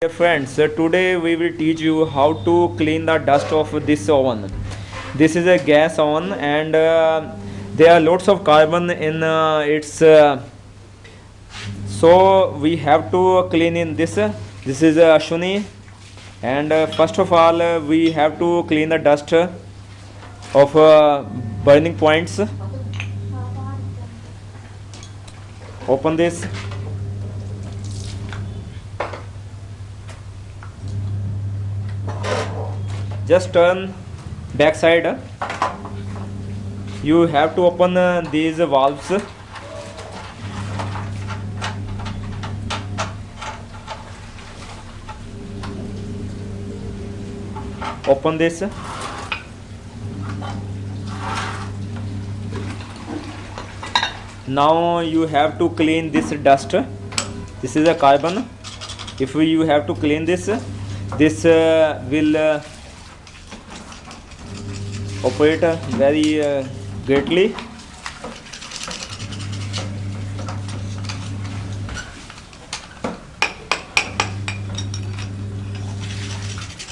Dear friends, uh, today we will teach you how to clean the dust of this oven. This is a gas oven and uh, there are lots of carbon in uh, its uh, so we have to clean in this. This is a Ashwini. And uh, first of all uh, we have to clean the dust of uh, burning points open this. Just turn back side. You have to open uh, these valves. Open this now you have to clean this dust. This is a carbon. If you have to clean this this uh, will uh, operate uh, very uh, greatly.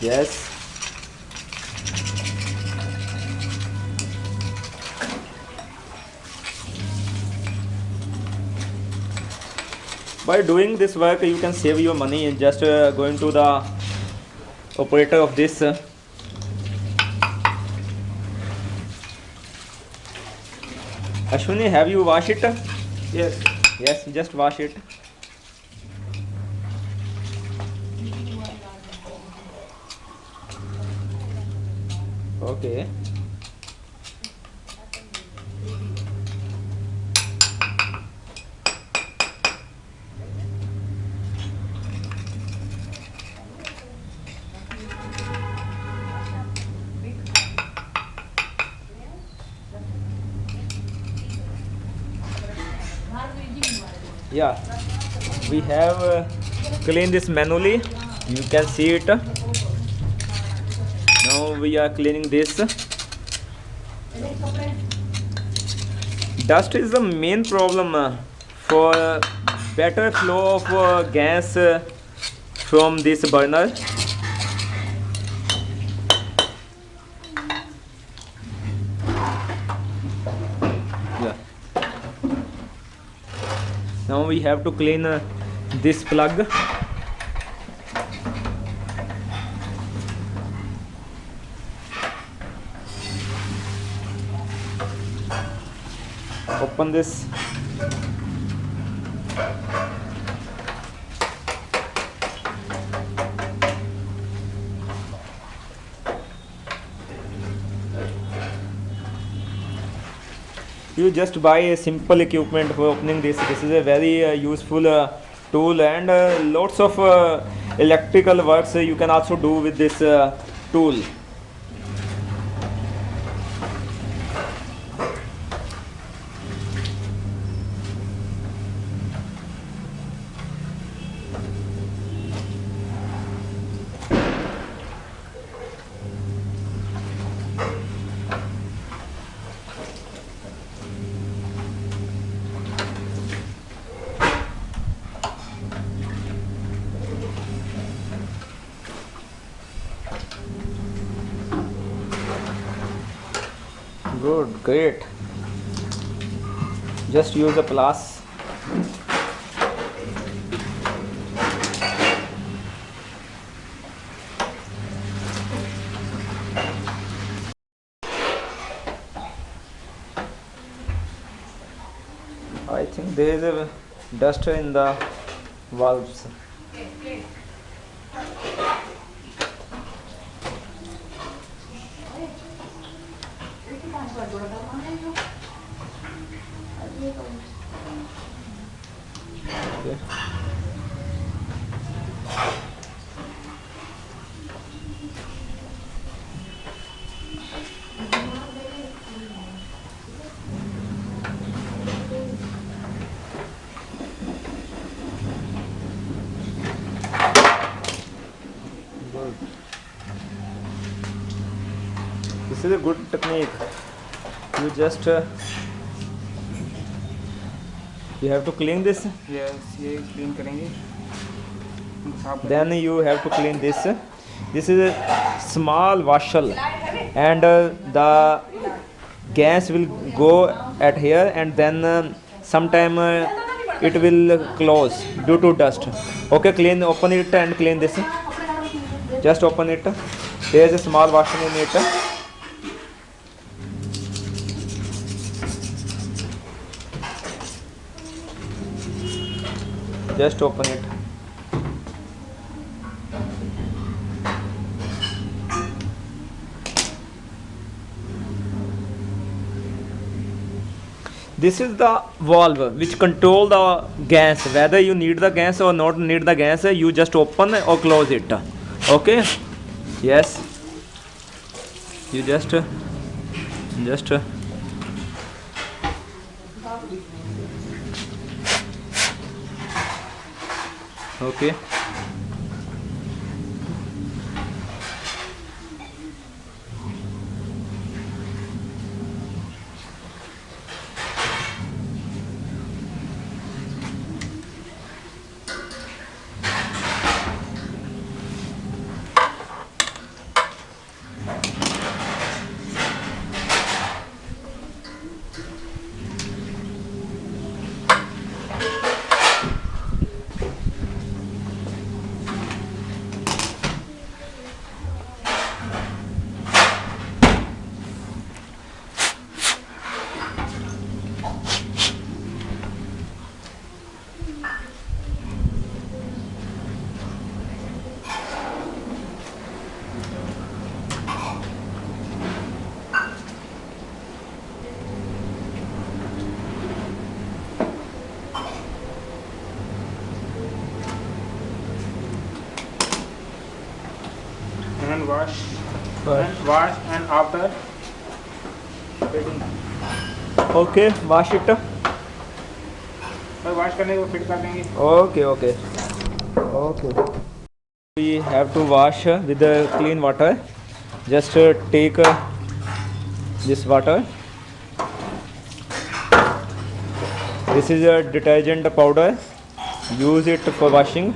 Yes by doing this work you can save your money in just uh, going to the operator of this uh, Ashwini have you washed it? Yes. yes just wash it. Okay yeah. We have uh, cleaned this manually. You can see it. Now we are cleaning this. Dust is the main problem uh, for better flow of uh, gas uh, from this burner now we have to clean uh, this plug. Open this you just buy a simple equipment for opening this. This is a very uh, useful uh, tool and uh, lots of uh, electrical works you can also do with this uh, tool good great. Just use a plus. I think there is a dust in the valves This is a good technique. you just uh, you have to clean this? Yes ye clean karenge then you have to clean this. This is a small vessel and uh, the gas will go at here and then uh, sometime uh, it will close due to dust. Okay clean open it and clean this. Just open it. There is a small washing in it. Just open it. This is the valve which control the gas. Whether you need the gas or not need the gas you just open or close it. Okay? Yes. You just just okay wash and after fitting okay wash it wash करने को fit कर देंगे okay okay okay we have to wash with clean water just take this water this is a detergent powder use it for washing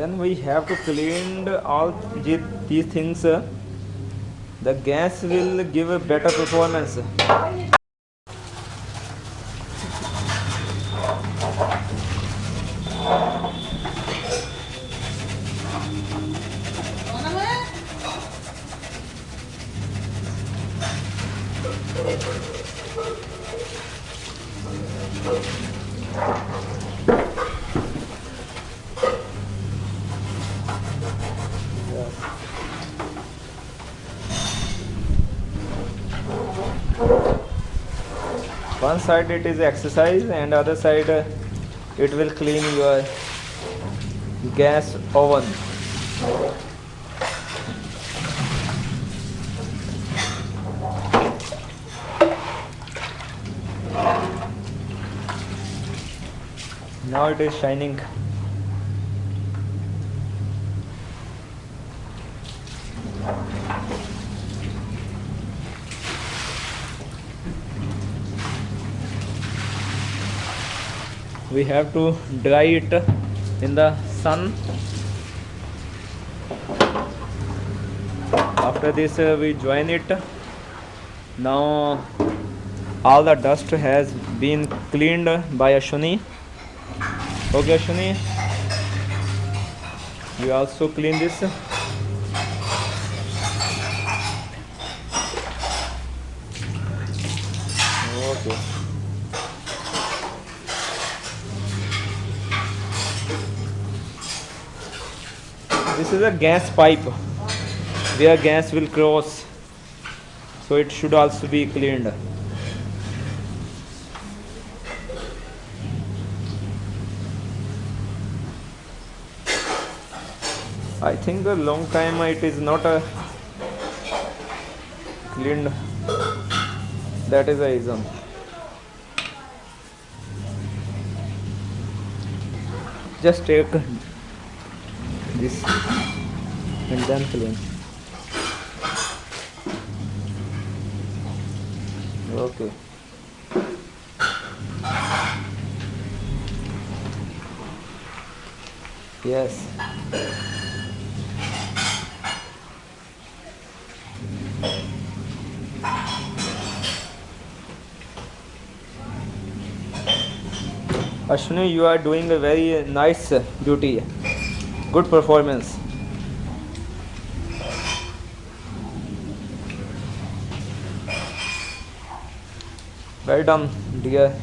when we have to clean all these things the gas will give a better performance one side it is exercise and other side uh, it will clean your gas oven. Now it is shining we have to dry it in the sun. After this uh, we join it. Now all the dust has been cleaned by Ashwini okay Ashwini you also clean this okay this is a gas pipe where gas will cross. So it should also be cleaned. I think a long time it is not a cleaned. That is the reason. Just take this and then clean. Okay. Yes. Ashwini, you are doing a very nice duty. Good performance. Well done, dear.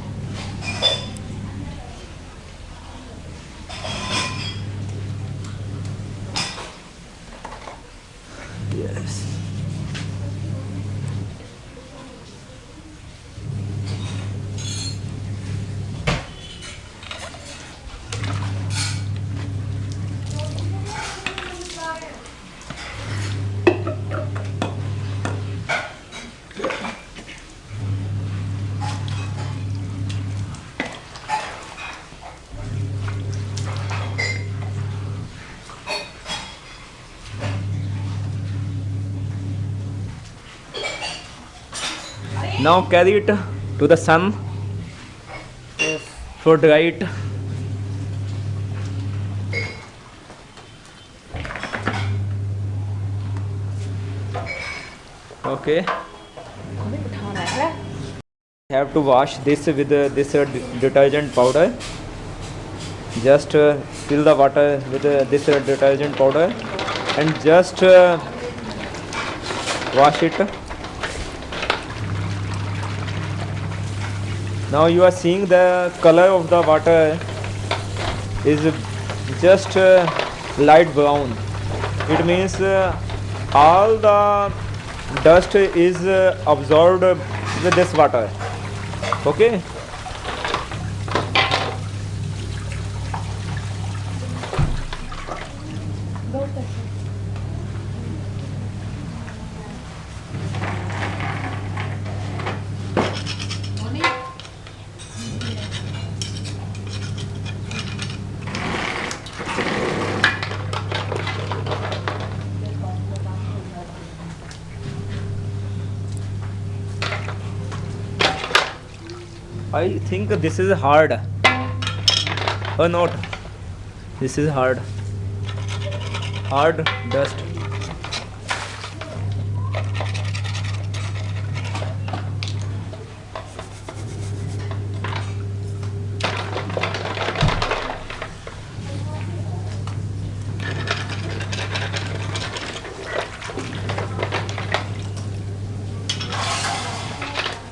Yes now carry it to the sun. Yes. for dry it okay have to wash this with uh, this uh, detergent powder. Just uh, fill the water with uh, this detergent powder and just uh, wash it. Now you are seeing the color of the water is just uh, light brown. It means uh, all the dust is uh, absorbed with this water. Okay i think this is hard. Oh, or not this is hard. Hard dust.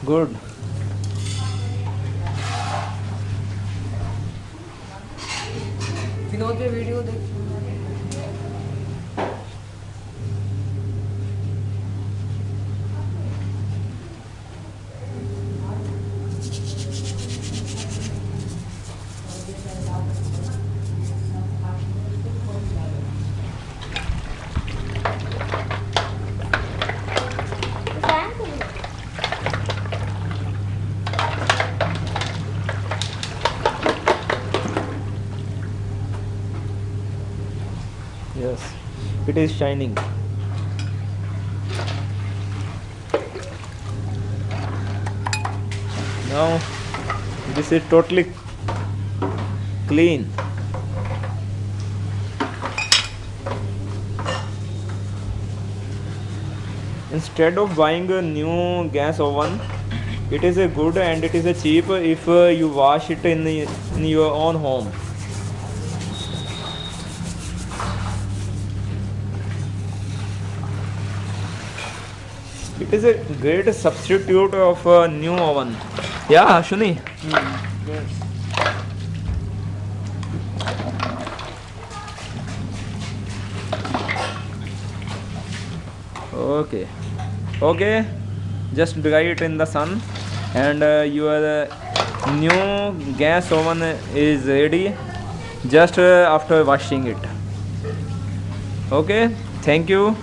Good it is shining. Now this is totally clean. Instead of buying a new gas oven it is a good and it is a cheap if uh, you wash it in, in your own home is a great substitute of a new oven. Yeah, Shuni. Yes. okay okay just dry it in the sun and uh, your uh, new gas oven is ready just uh, after washing it okay thank you